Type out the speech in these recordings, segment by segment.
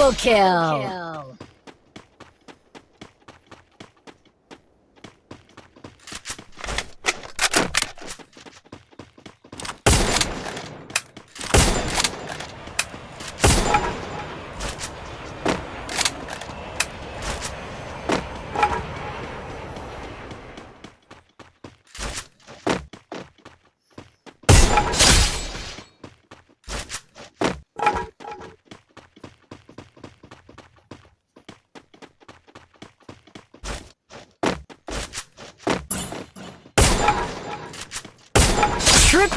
Double kill. Kill.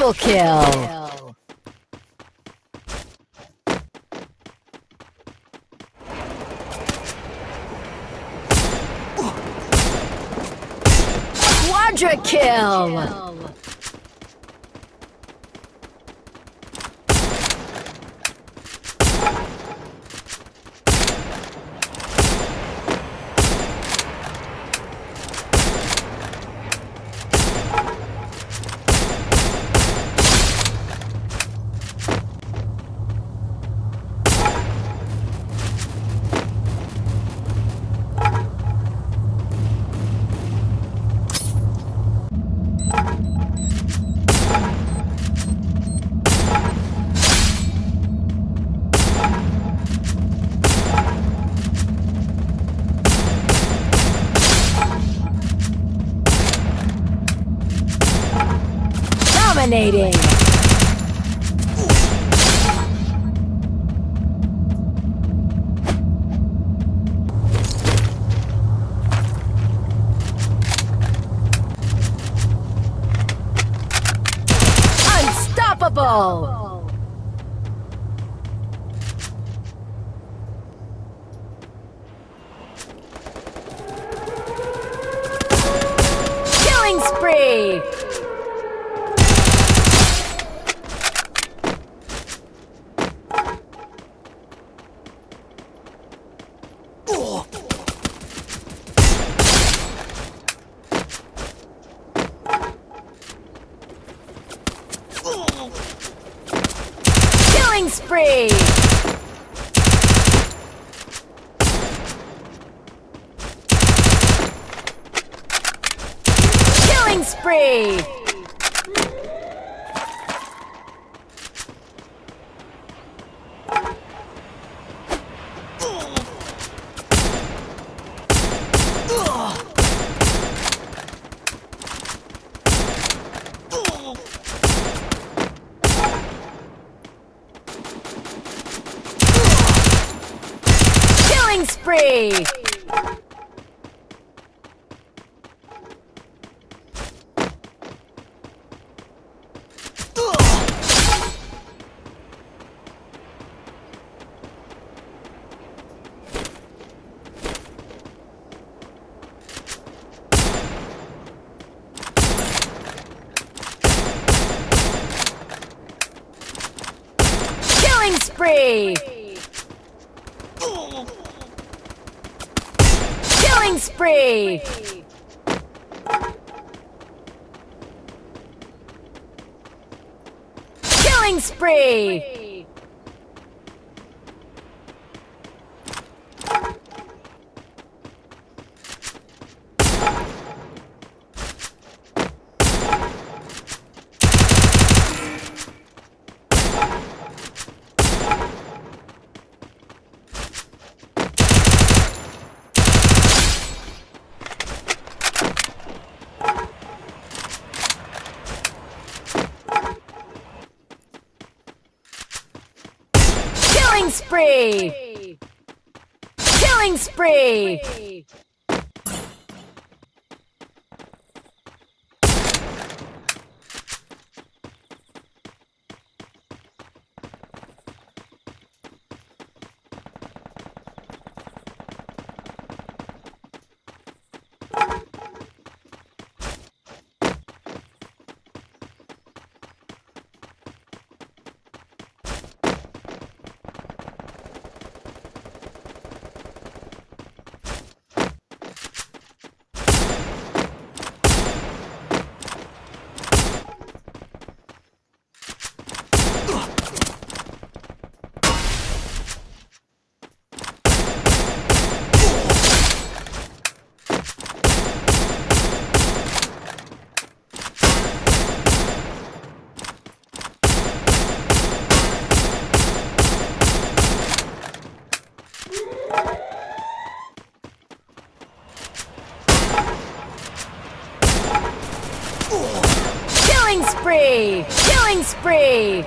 Triple kill! Quadra kill! Dominating. Unstoppable. Killing spree. Killing spree! Killing spree! victory! Killing spree! Killing spree! Killing spree! Killing spree! Killing spree! Killing spree!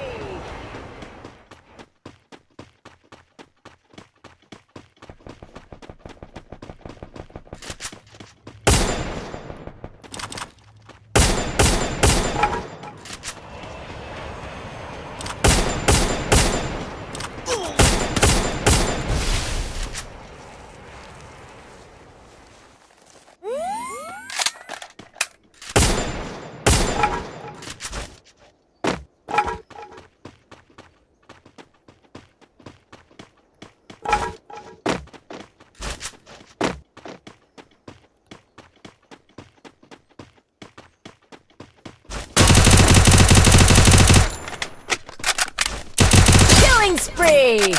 Killing spree!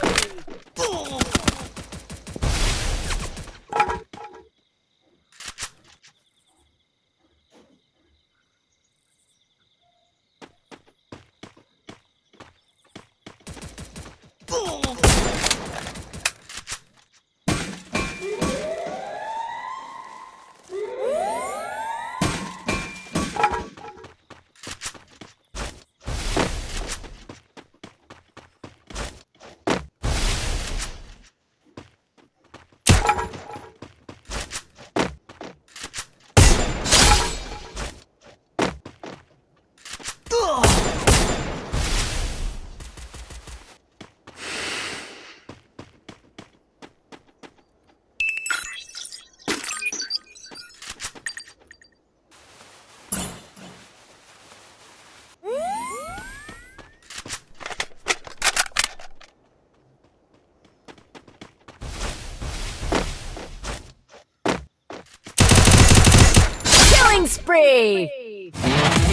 Spree!